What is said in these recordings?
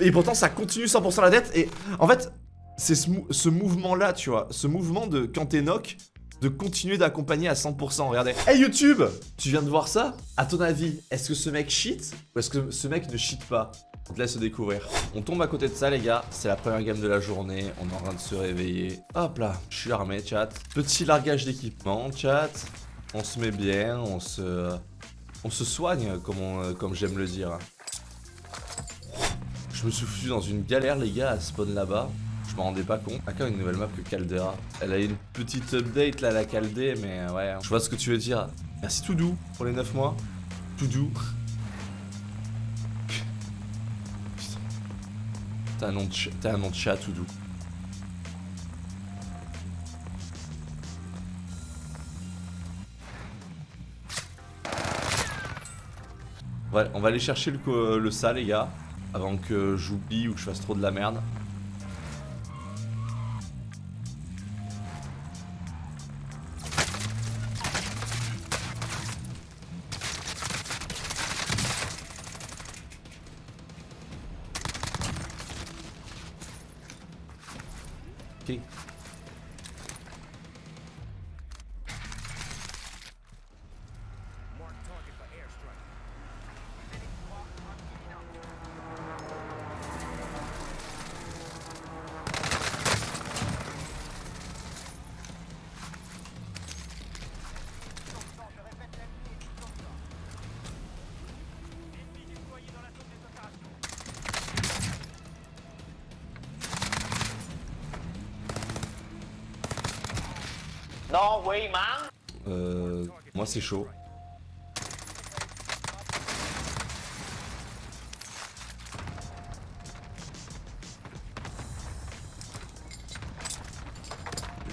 Et pourtant, ça continue 100% la tête. Et en fait, c'est ce, mou- ce mouvement-là, tu vois. Ce mouvement de quand t'es knock, de continuer d'accompagner à 100%. Regardez. Hey YouTube Tu viens de voir ça? À ton avis, est-ce que ce mec cheat Ou est-ce que ce mec ne cheat pas? On te laisse découvrir. On tombe à côté de ça, les gars. C'est la première game de la journée. On est en train de se réveiller. Hop là, je suis armé, chat. Petit largage d'équipement, chat. On se met bien, on se... On se soigne, comme j'aime le dire. Je me suis foutu dans une galère, les gars, à spawn là-bas. Je m'en rendais pas compte. Encore une nouvelle map que Caldera. Elle a eu une petite update là, la Caldé, mais ouais, je vois ce que tu veux dire. Merci Toudou pour les 9 mois. Toudou. Putain. T'as un, nom de chat, Toudou. Ouais, on va aller chercher le, le ça, les gars. Avant que j'oublie ou que je fasse trop de la merde. No way, man. Euh, moi c'est chaud.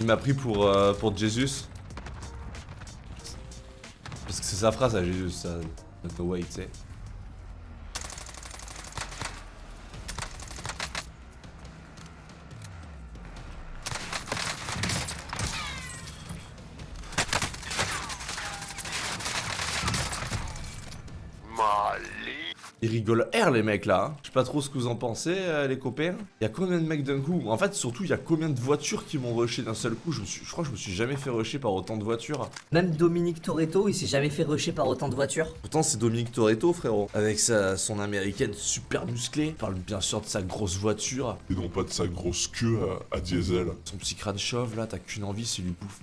Il m'a pris pour, euh, pour Jesus. Parce que c'est sa phrase à Jesus, ça. No way, tu sais. Ils rigolent R les mecs là. hein. Je sais pas trop ce que vous en pensez euh, les copains. Il y a combien de mecs d'un coup? En fait surtout il y a combien de voitures qui m'ont rushé d'un seul coup? Je, me suis- je crois que je me suis jamais fait rusher par autant de voitures. Même Dominique Toretto, il s'est jamais fait rusher par autant de voitures. Pourtant c'est Dominique Toretto frérot. Avec sa, son américaine super musclée. Il parle bien sûr de sa grosse voiture. Et non pas de sa grosse queue à, à diesel. Son petit crâne chauve là, t'as qu'une envie c'est lui bouffe.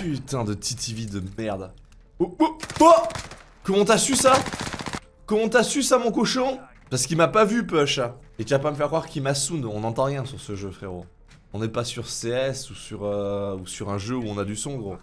Putain de TTV de merde. Oh, oh, oh Comment t'as su ça? Comment t'as su ça mon cochon? Parce qu'il m'a pas vu Push. Et tu vas pas me faire croire qu'il m'a on n'entend rien sur ce jeu frérot. On n'est pas sur CS ou sur, euh, ou sur un jeu où on a du son gros.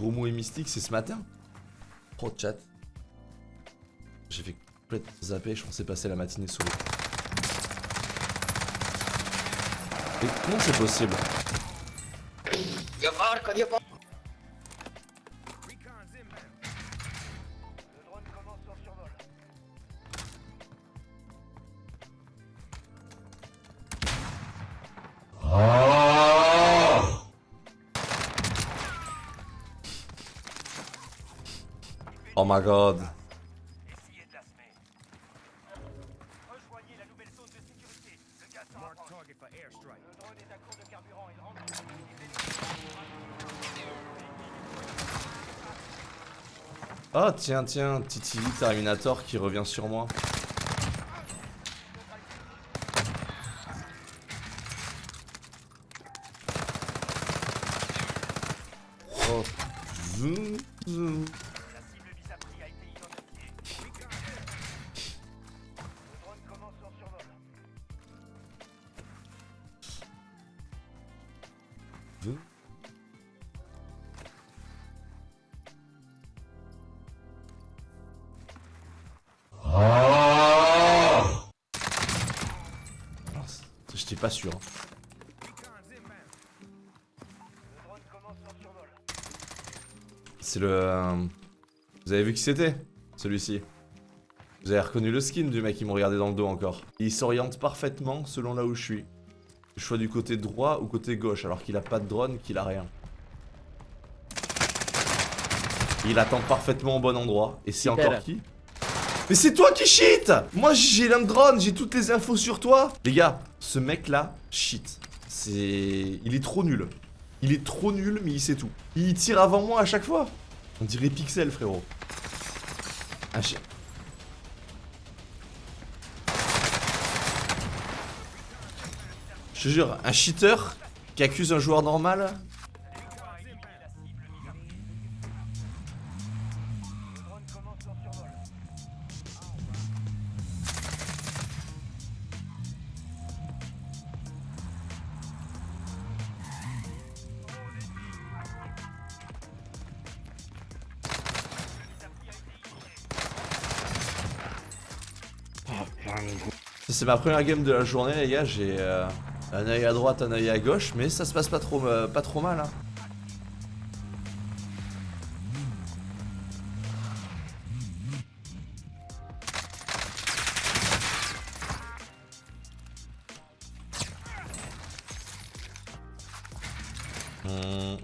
Gros mot et mystique, c'est ce matin Pro chat. J'ai fait complètement zapper, je pensais passer la matinée sous l'eau. Et comment c'est possible? Oh my god. Oh tiens tiens, Titi Terminator qui revient sur moi. Zoom. Mince, J'étais pas sûr. hein. C'est le... euh, Vous avez vu qui c'était Celui-ci? Vous avez reconnu le skin du mec qui me regardait dans le dos encore. Il s'oriente parfaitement selon là où je suis. Je choix du côté droit ou côté gauche alors qu'il a pas de drone, qu'il a rien. Il attend parfaitement au bon endroit. Et c'est encore qui? Mais c'est toi qui cheat Moi j'ai un drone, j'ai toutes les infos sur toi Les gars, ce mec là, cheat. C'est... Il est trop nul. Il est trop nul mais il sait tout. Il tire avant moi à chaque fois. On dirait Pixel frérot. Un Je te jure, un cheater qui accuse un joueur normal, c'est ma première game de la journée les gars, j'ai euh, un œil à droite, un œil à gauche, mais ça se passe pas trop, euh, trop mal. Hein. Hmm,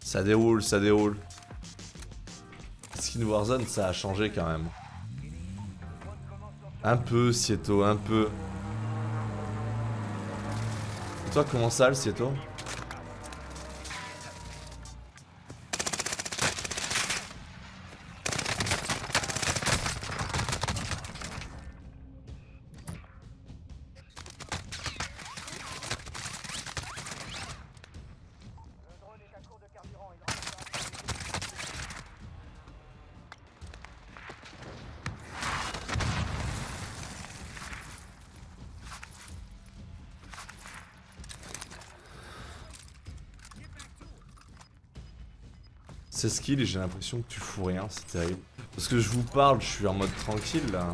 Ça déroule, ça déroule. Skin Warzone, ça a changé quand même. Un peu, Sieto, un peu. Toi, comment ça, le Sieto C'est skill et j'ai l'impression que tu fous rien, c'est terrible. Parce que je vous parle, je suis en mode tranquille là.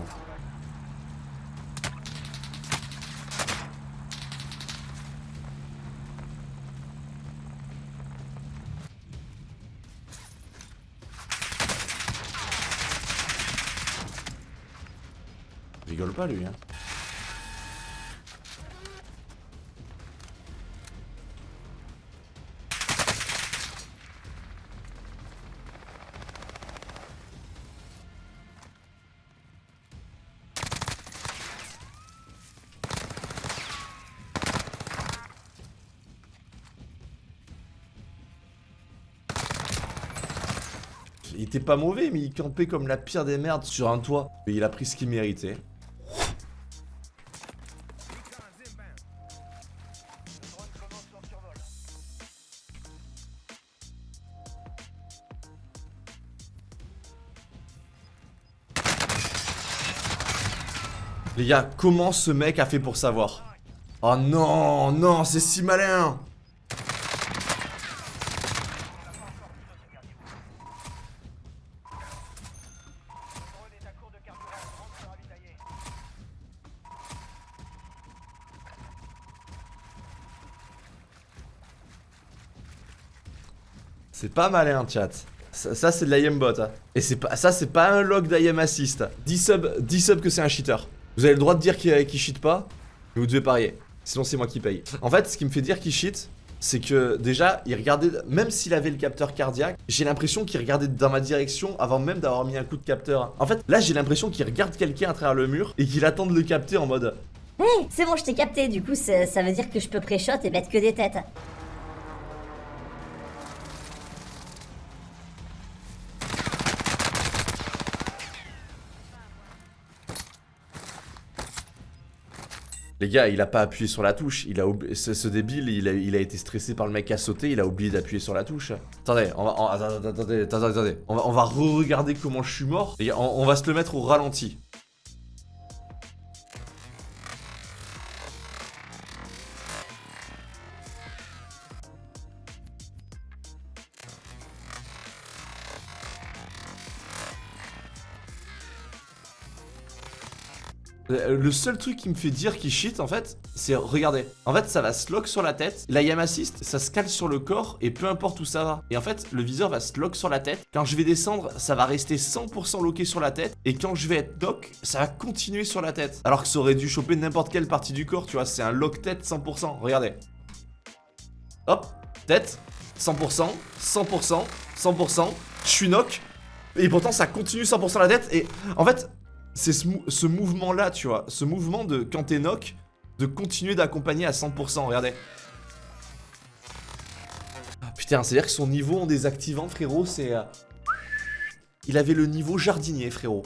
Rigole pas lui hein. Il était pas mauvais, mais il campait comme la pire des merdes sur un toit. Et il a pris ce qu'il méritait. Les gars, comment ce mec a fait pour savoir? Oh non, non, c'est si malin C'est pas malin, chat. Ça, c'est de l'IM bot. hein. Et pas, ça, c'est pas un log d'IM assist. 10 subs, 10 subs que c'est un cheater. Vous avez le droit de dire qu'il cheat pas, mais vous devez parier. Sinon, c'est moi qui paye. En fait, ce qui me fait dire qu'il cheat, c'est que déjà, il regardait, même s'il avait le capteur cardiaque, j'ai l'impression qu'il regardait dans ma direction avant même d'avoir mis un coup de capteur. En fait, là, j'ai l'impression qu'il regarde quelqu'un à travers le mur et qu'il attend de le capter en mode Hé, c'est bon, je t'ai capté, du coup, ça veut dire que je peux pré-shot et mettre que des têtes. Les gars, il a pas appuyé sur la touche. Il a ce, débile, il a, été stressé par le mec à sauter. Il a oublié d'appuyer sur la touche. Attendez, on va, va, re-regarder comment je suis mort. Les on va se le mettre au ralenti. Le seul truc qui me fait dire qu'il cheat en fait, c'est regardez. En fait, ça va se lock sur la tête. La yam assist, ça se cale sur le corps et peu importe où ça va. Et en fait, le viseur va se lock sur la tête. Quand je vais descendre, ça va rester 100% locké sur la tête. Et quand je vais être lock, ça va continuer sur la tête. Alors que ça aurait dû choper n'importe quelle partie du corps, tu vois. C'est un lock tête 100%. Regardez. Hop, tête, 100%, 100%, 100%. Je suis knock. Et pourtant, ça continue 100% la tête. Et en fait, c'est ce, mou- ce mouvement-là, tu vois. Ce mouvement de quand t'es knock, de continuer d'accompagner à 100%. Regardez. Ah, putain, c'est-à-dire que son niveau en désactivant, frérot, c'est. euh, Il avait le niveau jardinier, frérot.